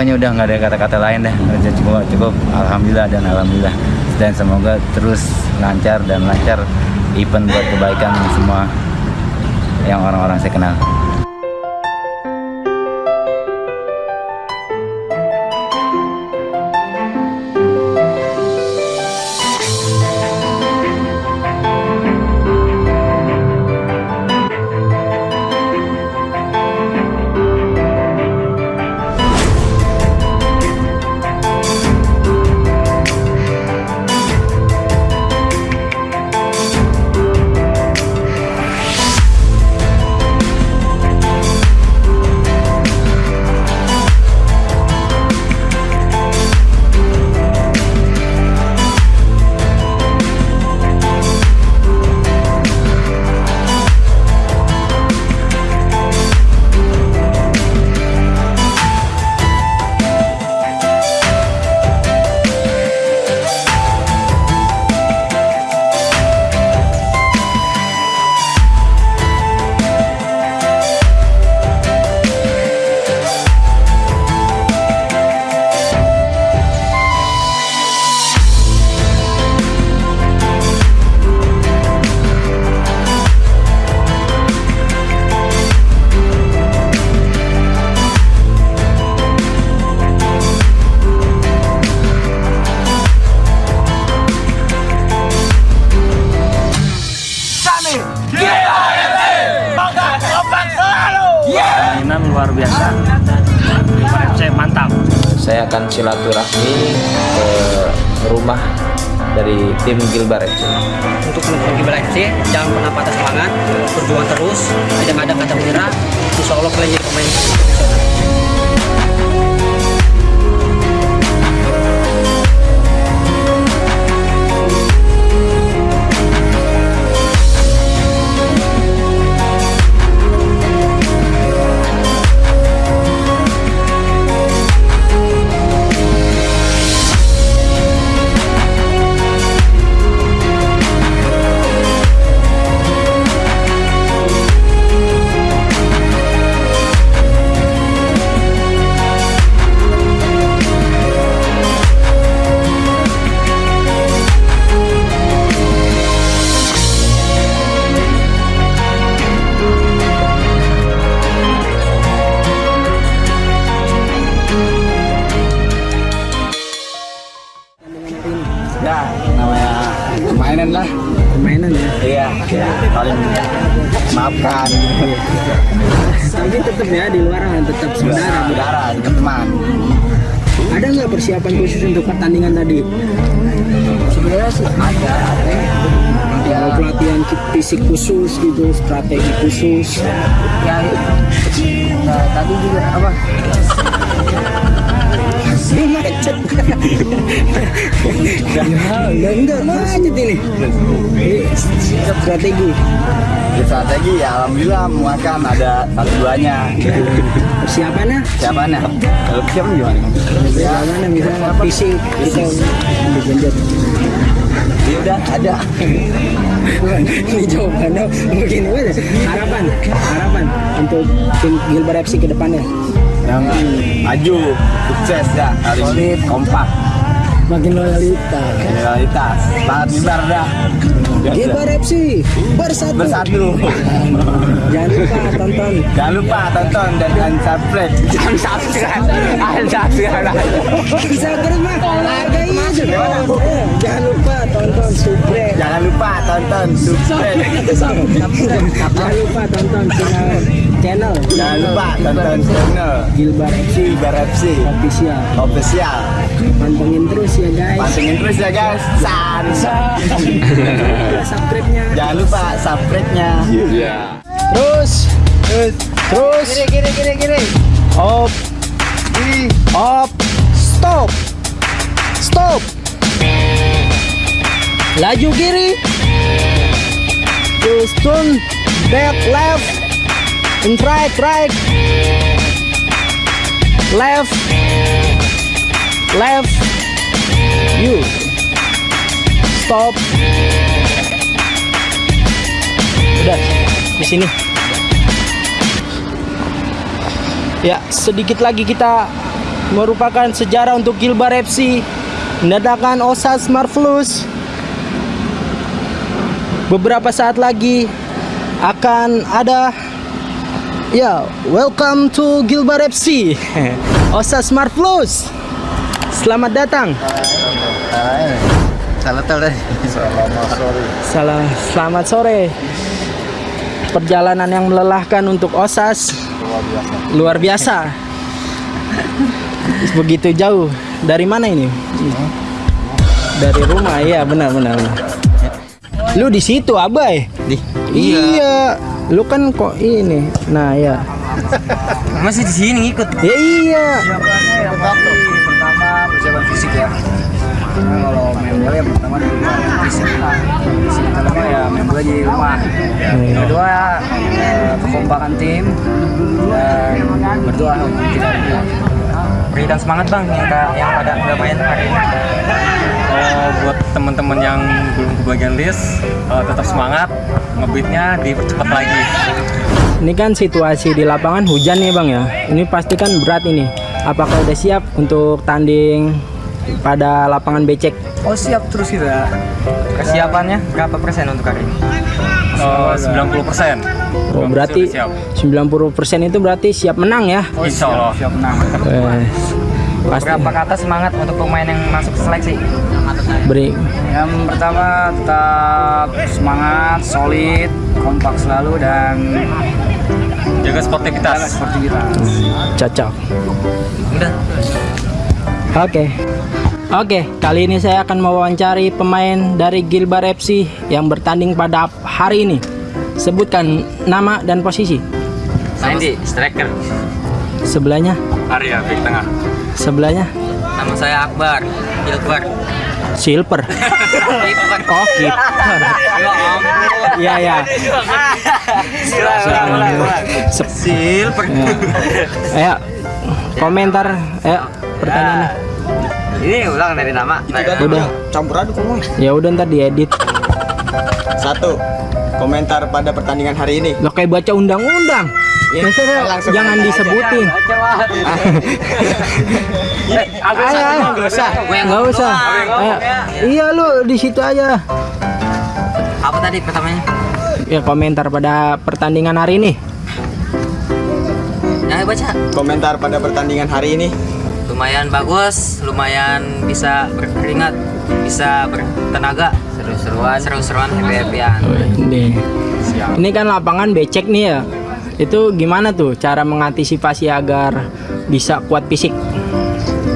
ya pokoknya udah nggak ada kata-kata lain deh udah cukup cukup. Alhamdulillah dan alhamdulillah. Dan semoga terus lancar dan lancar event buat kebaikan semua yang orang-orang saya kenal. Silaturahmi ke rumah dari tim Gilbar FC. untuk mendukung Gibran FC jangan pernah patah semangat berjuang terus tidak ada kata menyerah insya Allah kalian jadi pemain maafkan. tapi tetap ya di luar tetap saudara Saudara, dekat teman. ada nggak persiapan khusus untuk pertandingan tadi Sebenarnya sih ada, ada. ya pelatihan fisik khusus gitu strategi khusus Ya, ya tadi juga apa? Macet ya enggak macet ini strategi strategi ya alhamdulillah muakan ada satu duanya. persiapannya Siapanya? Kalau siapa gimana? persiapannya misalnya fisik kita digenjot Ya udah ada. ini jawabannya begini aja harapan harapan untuk tim Gilbar FC ke depannya Yang maju, sukses ya. Kali ini kompak, makin loyalitas loyalitas, sangat mibar dah. Gilbar FC bersatu Bersatu. jangan lupa tonton Jangan lupa tonton dan dan subscribe. Jangan subscribe. Jangan subscribe. Instagram mah hargai jangan lupa tonton subscribe Jangan lupa tonton subscribe. jangan lupa tonton channel channel. Jangan lupa tonton channel. Gilbar FC Bar FC official. Official. pantengin terus ya guys. Pantengin terus ya guys. San. subscribe-nya. Jangan lupa subscribe-nya. terus. Terus. Kiri kiri kiri kiri op. Op. Stop. Stop. Laju kiri. Terus turn back left and right right. Left. Left. You. Stop. Udah di sini. Ya, sedikit lagi kita merupakan sejarah untuk Gilbar FC mendatangkan Osas Marvelous. Beberapa saat lagi akan ada ya, welcome to Gilbar FC. Osas Marvelous. Selamat datang. Salah tahu deh. Salah, selamat sore. Perjalanan yang melelahkan untuk Osas luar biasa. Begitu jauh. Dari mana ini? Dari rumah, iya benar benar. benar. Lu di situ, Abai. Di. Iya. Lu kan kok ini. Nah, ya. Masih di sini ngikut. Ya iya. pertama persiapan fisik ya Nah, kalau main bola yang pertama di rumah fisik fisik kedua ya main bola di rumah yang kedua eh, kekompakan tim dan berdoa tidak Berikan semangat bang yang yang pada nggak main hari ini. Buat teman-teman yang belum kebagian list eh, tetap semangat ngebeatnya dipercepat lagi Ini kan situasi di lapangan hujan nih bang ya. Ini pasti kan berat ini. Apakah udah siap untuk tanding pada lapangan becek? oh siap terus kita Kesiapannya berapa persen untuk hari ini? Eh, 90 persen Oh, berarti siap 90% itu berarti siap menang ya. Insya Allah siap menang Eh, pasti Berapa kata semangat untuk pemain yang masuk seleksi? beri Yang pertama tetap semangat, solid, kompak selalu dan jaga sportivitas. Jaga sportivitas. cocok. Udah. Oke. Oke, kali ini saya akan mewawancari pemain dari Gilbar FC yang bertanding pada hari ini. Sebutkan nama dan posisi. Saya di striker. Sebelahnya, Arya back tengah. Sebelahnya Nama saya Akbar. Gilbert. Silver. Gilbert. Oh, kiper. Ya ampun. Iya, ya. Silver. Ayo, komentar, ayo pertanyaannya. Ini ulang dari nama. Udah, campur aduk ngomong. ya udah ntar diedit. Satu, komentar pada pertandingan hari ini. Lo kayak baca undang-undang. Ya, Maksudnya langsung jangan aja. disebutin. Ayo. Nggak usah. Nggak usah. Iya lu di situ aja. Apa tadi pertamanya? Ya komentar pada pertandingan hari ini. Yang baca. Komentar pada pertandingan hari ini. Lumayan bagus, lumayan bisa berkeringat, bisa bertenaga. Seru-seruan. Seru-seruan, happy-happyan. Ini. Ini kan lapangan becek nih ya. Itu gimana tuh cara mengantisipasi agar bisa kuat fisik?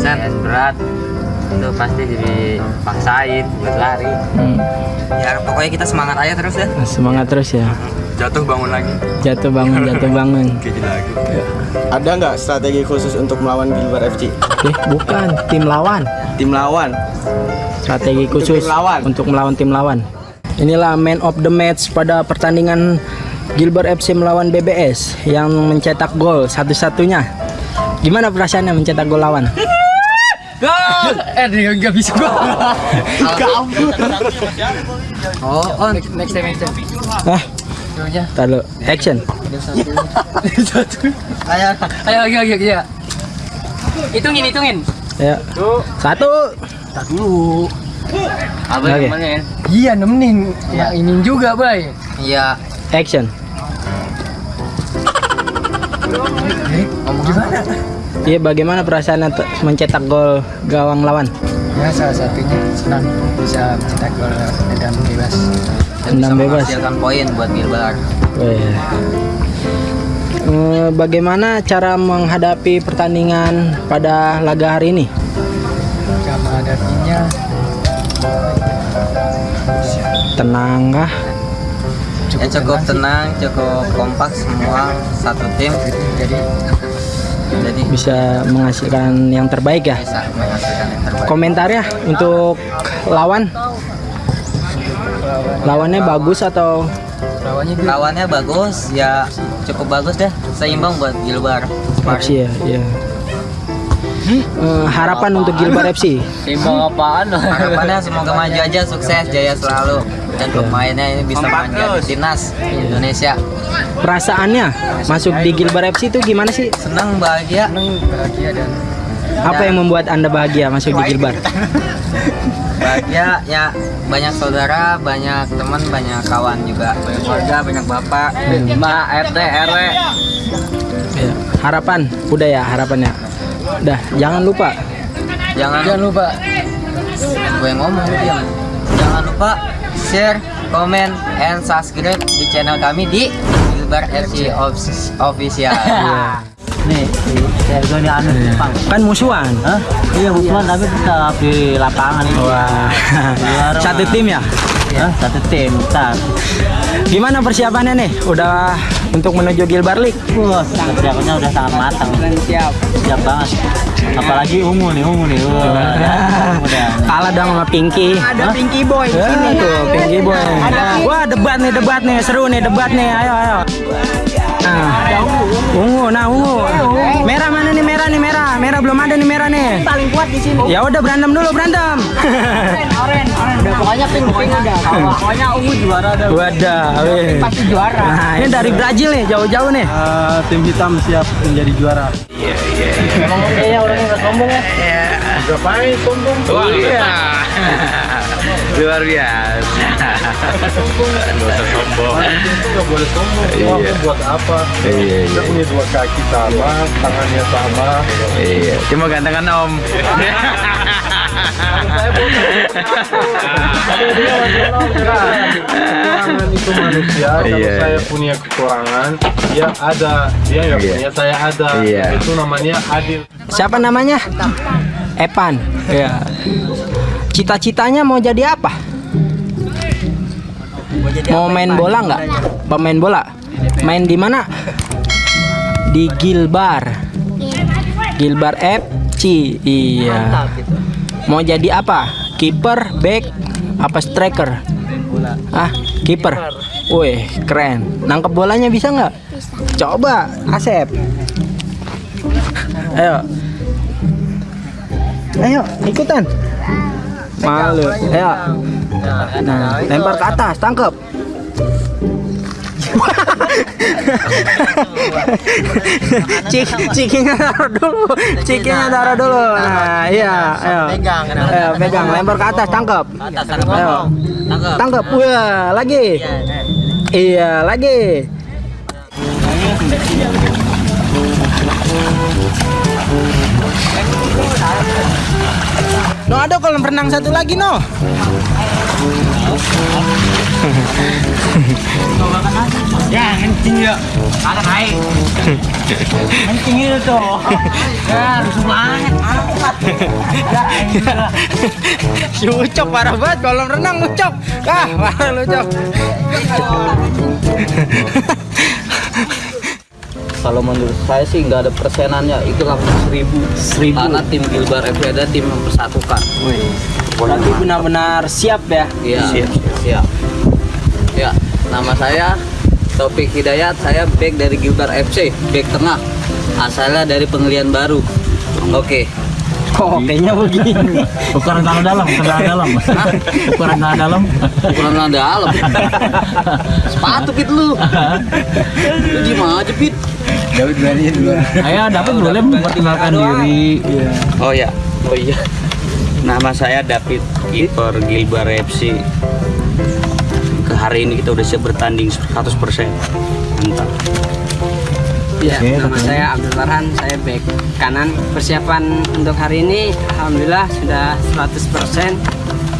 Set berat itu pasti jadi paksain buat lari. Hmm, Ya pokoknya kita semangat aja terus ya. semangat terus ya. Jatuh bangun lagi. Jatuh bangun, jatuh bangun. Ada nggak strategi khusus untuk melawan Gilbar FC? Eh, bukan tim lawan. Tim lawan. Strategi Untuk khusus tim lawan. untuk melawan tim lawan. Inilah man of the match pada pertandingan Gilbert FC melawan BBS yang mencetak gol satu-satunya. Gimana perasaannya mencetak gol lawan? Eh dia nggak bisa gol. Oh, on. Next time, next time. Ah, taruh action. Ayo, ayo, ayo, ayo, ayo. Hitungin, hitungin. Ya. Satu. Apa Oke. namanya? Iya nemenin yang ini juga bay Iya. Action. Iya, bagaimana perasaannya te- mencetak gol gawang lawan? ya salah satunya senang bisa mencetak gol dan bebas Dan bisa bebas. menghasilkan poin buat Gilbar. Weh. Eh, Bagaimana cara menghadapi pertandingan pada laga hari ini? sama hadapinya Tenang kah? Ya cukup tenang, cukup kompak semua satu tim. jadi Jadi Bisa menghasilkan yang terbaik ya? bisa menghasilkan yang terbaik. Komentarnya untuk lawan? Lawannya bagus atau lawannya bagus, ya cukup bagus deh. Seimbang buat Gilbar. FC ya? Iya. Eh, harapan untuk Gilbar FC. timbang apaan Harapannya semoga maju aja, sukses, jaya selalu. Dan pemainnya ini bisa menjadi timnas Indonesia. Perasaannya masuk di Gilbar FC itu gimana sih? Senang bahagia. bahagia dan Apa yang membuat Anda bahagia masuk di Gilbar? Bahagia ya banyak saudara, banyak teman, banyak kawan juga, banyak keluarga, banyak bapak, mbak, RT, RW. Ya, Harapan, udah ya harapannya. Udah, jangan lupa Jangan, jangan lupa. Gue yang ngomong diam. Jangan lupa share, komen, and subscribe di channel kami di Gilbar FC Offic- Official. Nih, saya ini anu Jepang. kan musuhan. Hah? Iya, musuhan tapi tetap di lapangan ini. Wah, satu tim ya. Hah? Satu tim, bentar. Gimana persiapannya nih? Udah untuk menuju Gilbar League? Wah, persiapannya udah sangat matang. Siap. Siap banget. Apalagi ungu nih, ungu nih. Wah, udah. Kalah dong sama Pinky. Ada Pinky Boy di sini tuh, Pinky Boy. Wah, debat nih, debat nih, seru nih debat nih. Ayo, ayo. Nah, ungu, nah ungu. Merah mana nih merah nih merah, merah belum ada nih merah nih. Paling kuat di sini. Ya udah berantem dulu berantem. udah pokoknya pink pink udah. Pokoknya ungu juara dah. Wadah. Pasti juara. Nah, ini dari Brazil nih, jauh-jauh nih. tim hitam siap menjadi juara. Kayaknya orangnya nggak sombong ya. Wah, iya. Luar biasa. Gak usah sombong. Nggak boleh sombong. Iya. buat apa? Iya, Kita iya. punya dua kaki sama, tangannya sama. Iya, cuma gantengan om. Kekurangan itu manusia. Kalau Iya, saya iya. punya kekurangan, dia ada. Dia nggak Iya. punya, saya ada. Iya. Itu namanya adil. Siapa namanya? Epan. Ya. Cita-citanya mau jadi apa? Mau main bola nggak? Pemain bola. Main di mana? Di Gilbar. Gilbar FC. Iya. Mau jadi apa? Kiper, back, apa striker? Ah, kiper. Wih, keren. Nangkep bolanya bisa nggak? Coba, Asep. Ayo. Ayo, ikutan. Malu. Ayo. Nah, lempar ke atas, tangkep. Cik, cikingnya taruh dulu, cikingnya taruh dulu. Nah, iya, ayo. Pegang, Ayo, pegang, lempar ke atas, ada Ayo. Tangkap. Wah, lagi. Iya, lagi. No, ada kolam renang satu lagi, no. Ya, kencing ya. Ada naik. Kencing itu tuh. Ya, rusuh banget. Si Ucok parah banget kolam renang Ucok. Ah, parah lu Ucok. Kalau menurut saya sih nggak ada persenannya itu langsung seribu. Seribu. Karena tim Gilbar FC ada tim mempersatukan. Berarti benar-benar siap ya. Iya. Siap. Siap. Ya, nama saya Topik Hidayat. Saya back dari Gilbar FC, back tengah. Asalnya dari Penglian Baru. Oke. Kok kayaknya begini. Ukuran tanah dalam, ukuran tanah dalam. Ukuran tanah dalam. Ukuran tanah dalam. Sepatu pit lu. Lu gimana aja pit? David berani dulu. Ayo, dapat boleh memperkenalkan diri. Oh ya, oh iya. Nama saya David kiper Gilbar FC. Ke hari ini kita udah siap bertanding 100%. Mantap. Ya, nama saya Abdul Farhan, saya back kanan. Persiapan untuk hari ini alhamdulillah sudah 100%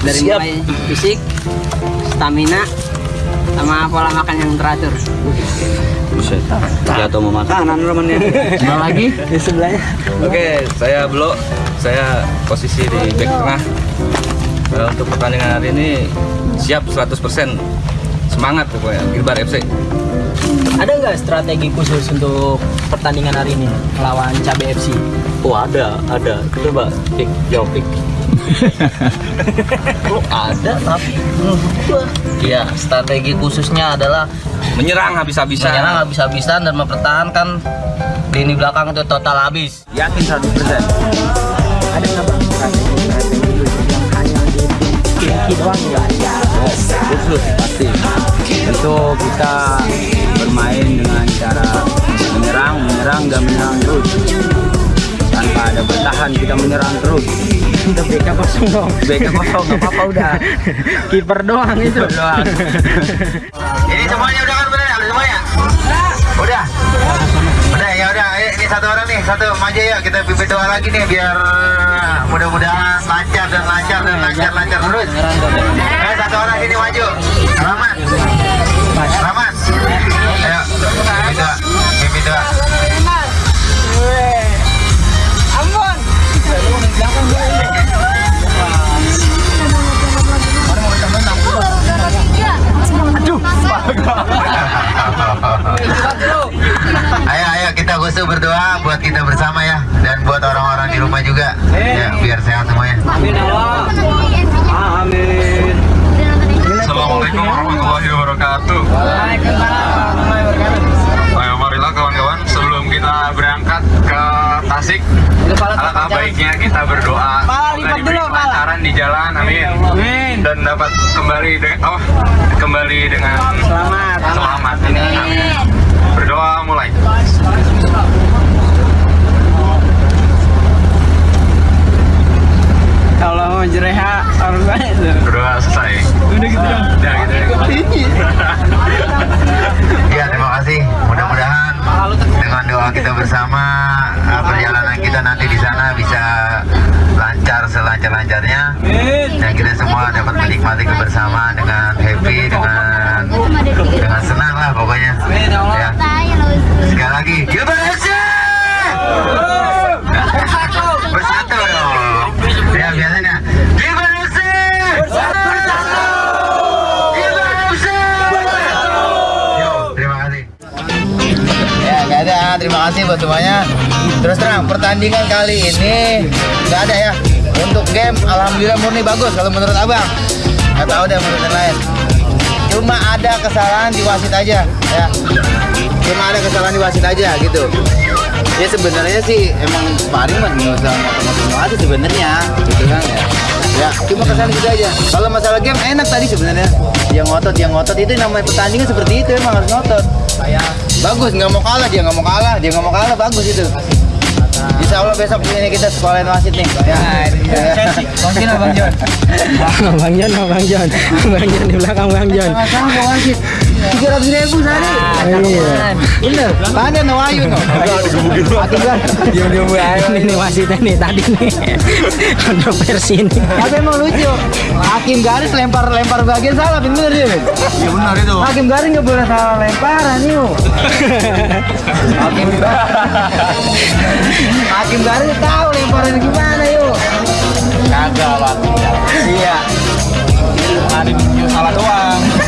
dari Siap. mulai fisik, stamina, sama pola makan yang teratur. Buset. Jatuh mau makanan temennya. Mana lagi? Di sebelahnya. Oke, saya Blo. Saya posisi di back tengah. Eh, untuk pertandingan hari ini siap 100%. Semangat pokoknya Gilbar FC. Ada nggak strategi khusus untuk pertandingan hari ini melawan Cabe FC? Oh ada, ada. Coba pik, jawab pik. Oh, ada tapi menurut gua ya strategi khususnya adalah Menyerang habis-habisan. menyerang habis-habisan dan mempertahankan lini belakang itu total habis. Yakin 100%. Ada nggak bang strategi yang hanya di doang ya? khusus pasti itu kita bermain dengan cara menyerang menyerang dan menyerang terus tanpa ada bertahan kita menyerang terus Udah BK kosong dong. BK kosong nggak apa-apa udah Kiper doang itu. doang Ini semuanya udah kan bener? Udah semuanya? Udah? Udah ya udah Ayo, ini satu orang nih satu maju ya kita bibit doa lagi nih biar mudah-mudahan lancar dan lancar dan lancar lancar terus. Ayo satu orang sini maju. Rahmat. Dan dapat kembali dengan oh, kembali dengan selamat. Selamat. Amin. Berdoa mulai Kalau mau jereha harus banyak tuh. Berdoa selesai Udah gitu dong. Udah gitu Ya terima kasih. Mudah-mudahan dengan doa kita bersama uh, perjalanan kita nanti di sana bisa lancar selancar-lancarnya dan kita semua dapat menikmati kebersamaan dengan happy dengan dengan senang lah pokoknya. Kasih buat semuanya. Terus terang pertandingan kali ini nggak ada ya. Untuk game, alhamdulillah murni bagus kalau menurut abang. Nggak tahu deh menurut yang lain. Cuma ada kesalahan di wasit aja ya. Cuma ada kesalahan di wasit aja gitu. Ya sebenarnya sih emang sparring mah nggak usah ngomong wasit sebenarnya gitu kan ya. Ya, cuma kesalahan gitu aja. Kalau masalah game enak tadi sebenarnya. Dia ngotot, dia ngotot itu namanya pertandingan seperti itu emang harus ngotot. Bagus, nggak mau kalah dia nggak mau kalah, dia nggak mau kalah bagus itu. Insya Allah besok ini kita sekolahin wasit nih. Ya, ya. Mungkin Abang John. Bang Jon, Bang Jon. Bang Jon di belakang Bang Jon. Sama mau wasit. Tiga ratus ribu sehari. Iya. Bener. Tanya no Ayu no. Hati gua. Diam-diam Ini nih wasitnya nih tadi nih. Kontroversi ini. Tapi emang lucu. Hakim garis lempar lempar bagian salah bener dia. Ben. Iya benar itu Hakim garis nggak boleh salah lemparan yuk. Hakim Hakim garis tahu lemparan gimana yuk. Kagak lah Iya. Ada salah doang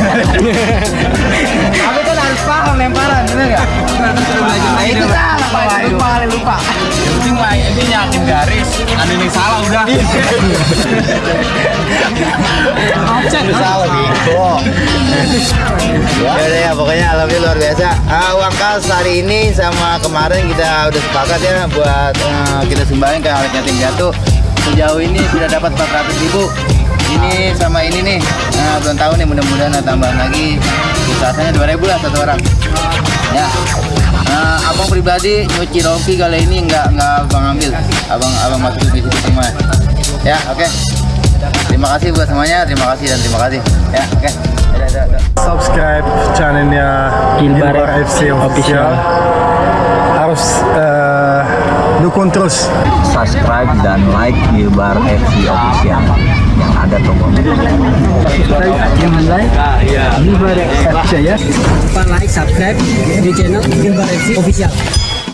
Tapi kan harus paham lemparan, bener nggak? Nah, itu salah Pak. Lupa, lupa. Yang penting mah ini yakin garis Ada yang salah udah Itu salah gitu. Ya udah ya, pokoknya alhamdulillah luar biasa. Ah, uang kas hari ini sama kemarin kita udah sepakat ya buat eh, kita sumbangin ke alat yatim piatu. Sejauh ini sudah dapat 400 ribu. Ini sama ini nih, nah, belum tahu nih mudah-mudahan ada tambahan lagi. Biasanya 2000 lah satu orang. Ya. Nah, abang pribadi nyuci rompi kali ini nggak nggak abang ambil, abang abang masuk di situ semua. Ya, oke. Terima kasih buat semuanya, terima kasih dan terima kasih. Ya, oke. Dadah. subscribe channelnya Gilbar Gilbar FC Official. official harus eh, dukung terus subscribe dan like Gilbar FC official yang ada tokonya Jangan like, FC ya. Lupa like, subscribe di channel Official.